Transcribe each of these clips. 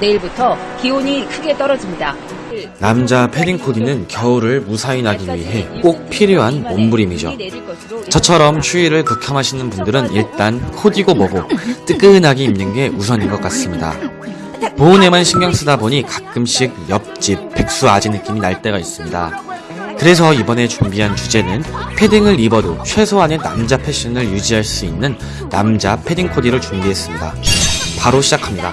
내일부터 기온이 크게 떨어집니다. 남자 패딩 코디는 겨울을 무사히 나기 위해 꼭 필요한 몸부림이죠. 저처럼 추위를 극혐하시는 분들은 일단 코디고 뭐고 뜨끈하게 입는 게 우선인 것 같습니다. 보온에만 신경 쓰다 보니 가끔씩 옆집 백수 아지 느낌이 날 때가 있습니다. 그래서 이번에 준비한 주제는 패딩을 입어도 최소한의 남자 패션을 유지할 수 있는 남자 패딩 코디를 준비했습니다. 바로 시작합니다.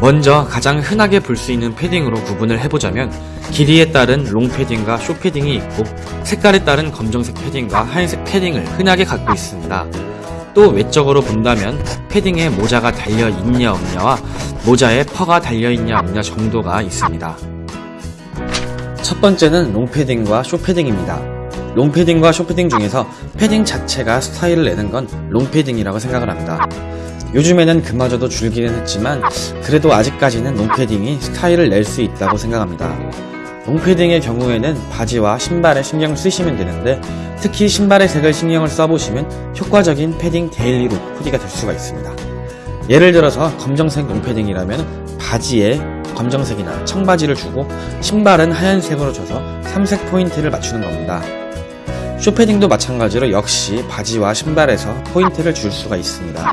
먼저 가장 흔하게 볼 수 있는 패딩으로 구분을 해보자면 길이에 따른 롱 패딩과 숏 패딩이 있고 색깔에 따른 검정색 패딩과 하얀색 패딩을 흔하게 갖고 있습니다. 또 외적으로 본다면 패딩에 모자가 달려 있냐 없냐와 모자에 fur가 달려 있냐 없냐 정도가 있습니다. 첫 번째는 롱 패딩과 숏 패딩입니다. 롱 패딩과 숏 패딩 중에서 패딩 자체가 스타일을 내는 건 롱 패딩이라고 생각을 합니다. 요즘에는 그마저도 줄기는 했지만 그래도 아직까지는 롱패딩이 스타일을 낼 수 있다고 생각합니다. 롱패딩의 경우에는 바지와 신발에 신경 쓰시면 되는데 특히 신발의 색을 신경을 써보시면 효과적인 패딩 daily look 코디가 될 수가 있습니다. 예를 들어서 검정색 롱패딩이라면 바지에 검정색이나 청바지를 주고 신발은 하얀색으로 줘서 삼색 포인트를 맞추는 겁니다. 쇼패딩도 마찬가지로 역시 바지와 신발에서 포인트를 줄 수가 있습니다.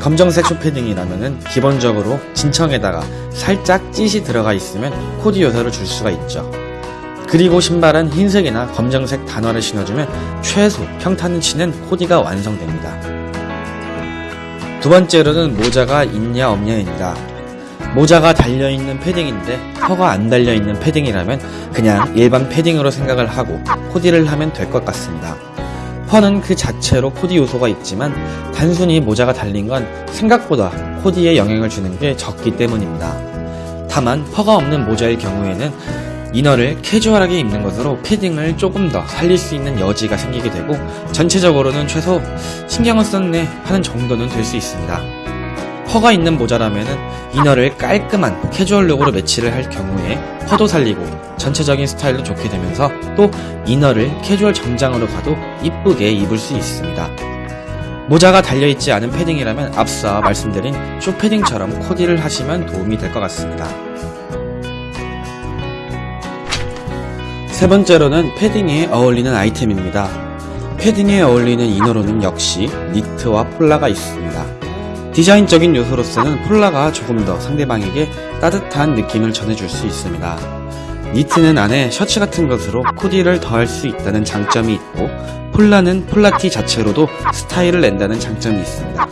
검정색 쇼패딩이라면 기본적으로 진청에다가 살짝 찢이 들어가 있으면 코디 요소를 줄 수가 있죠. 그리고 신발은 흰색이나 검정색 단화를 신어주면 최소 평탄을 치는 코디가 완성됩니다. 두 번째로는 모자가 있냐 없냐입니다. 모자가 달려있는 패딩인데 혀가 안 달려있는 패딩이라면 그냥 일반 패딩으로 생각을 하고 코디를 하면 될 것 같습니다. fur는 그 자체로 코디 요소가 있지만 단순히 모자가 달린 건 생각보다 코디에 영향을 주는 게 적기 때문입니다. 다만 fur가 없는 모자일 경우에는 inner를 캐주얼하게 입는 것으로 패딩을 조금 더 살릴 수 있는 여지가 생기게 되고 전체적으로는 최소 신경을 썼네 하는 정도는 될 수 있습니다. fur가 있는 모자라면은 inner를 깔끔한 캐주얼 look으로 매치를 할 경우에 fur도 살리고 전체적인 스타일도 좋게 되면서 또 inner를 캐주얼 정장으로 가도 이쁘게 입을 수 있습니다. 모자가 달려있지 않은 패딩이라면 앞서 말씀드린 숏패딩처럼 코디를 하시면 도움이 될 것 같습니다. 세 번째로는 패딩에 어울리는 아이템입니다. 패딩에 어울리는 inner로는 역시 니트와 폴라가 있습니다. 디자인적인 요소로서는 폴라가 조금 더 상대방에게 따뜻한 느낌을 전해줄 수 있습니다. 니트는 안에 셔츠 같은 것으로 코디를 더할 수 있다는 장점이 있고 폴라는 폴라티 자체로도 스타일을 낸다는 장점이 있습니다.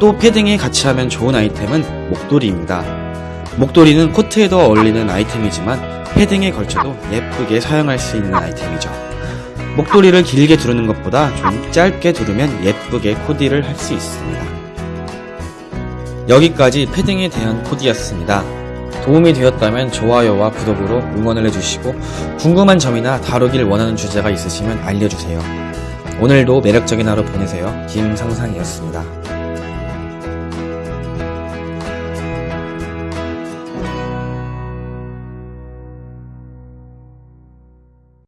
또 패딩에 같이 하면 좋은 아이템은 목도리입니다. 목도리는 코트에도 어울리는 아이템이지만 패딩에 걸쳐도 예쁘게 사용할 수 있는 아이템이죠. 목도리를 길게 두르는 것보다 좀 짧게 두르면 예쁘게 코디를 할 수 있습니다. 여기까지 패딩에 대한 코디였습니다. 도움이 되었다면 좋아요와 구독으로 응원을 해주시고 궁금한 점이나 다루길 원하는 주제가 있으시면 알려주세요. 오늘도 매력적인 하루 보내세요. 김상상이었습니다.